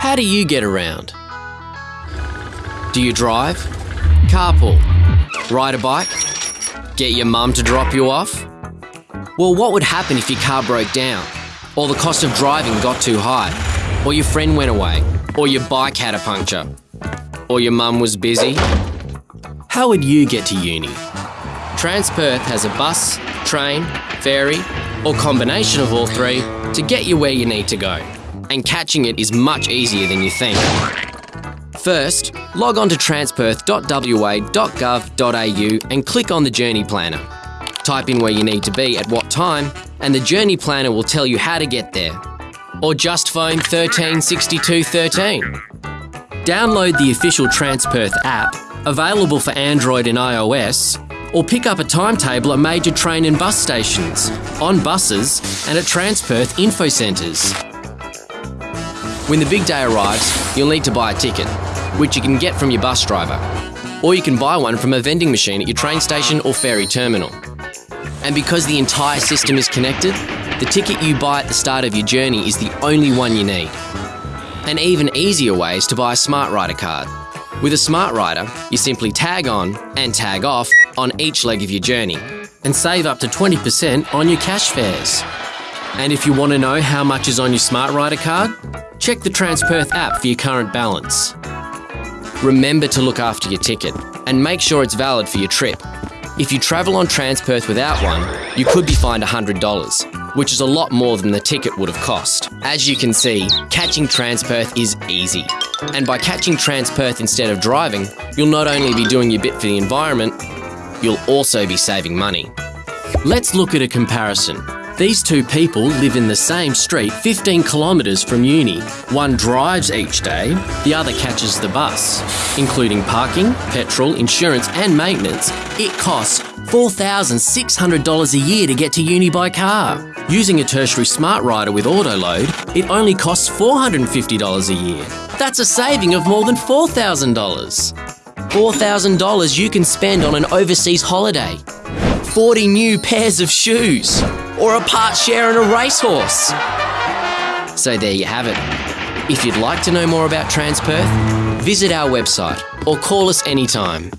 How do you get around? Do you drive? Carpool? Ride a bike? Get your mum to drop you off? Well, what would happen if your car broke down? Or the cost of driving got too high? Or your friend went away? Or your bike had a puncture? Or your mum was busy? How would you get to uni? Transperth has a bus, train, ferry, or combination of all three to get you where you need to go. And catching it is much easier than you think. First, log on to transperth.wa.gov.au and click on the Journey Planner. Type in where you need to be at what time, and the Journey Planner will tell you how to get there. Or just phone 136213. Download the official Transperth app, available for Android and iOS, or pick up a timetable at major train and bus stations, on buses, and at Transperth info centres. When the big day arrives, you'll need to buy a ticket, which you can get from your bus driver. Or you can buy one from a vending machine at your train station or ferry terminal. And because the entire system is connected, the ticket you buy at the start of your journey is the only one you need. An even easier way is to buy a SmartRider card. With a SmartRider, you simply tag on and tag off on each leg of your journey and save up to 20% on your cash fares. And if you want to know how much is on your SmartRider card, check the Transperth app for your current balance. Remember to look after your ticket and make sure it's valid for your trip. If you travel on Transperth without one, you could be fined $100, which is a lot more than the ticket would have cost. As you can see, catching Transperth is easy. And by catching Transperth instead of driving, you'll not only be doing your bit for the environment, you'll also be saving money. Let's look at a comparison. These two people live in the same street 15 kilometres from uni. One drives each day, the other catches the bus. Including parking, petrol, insurance, and maintenance, it costs $4,600 a year to get to uni by car. Using a tertiary SmartRider with autoload, it only costs $450 a year. That's a saving of more than $4,000. $4,000 you can spend on an overseas holiday, 40 new pairs of shoes, or a part share in a racehorse. So there you have it. If you'd like to know more about Transperth, visit our website or call us anytime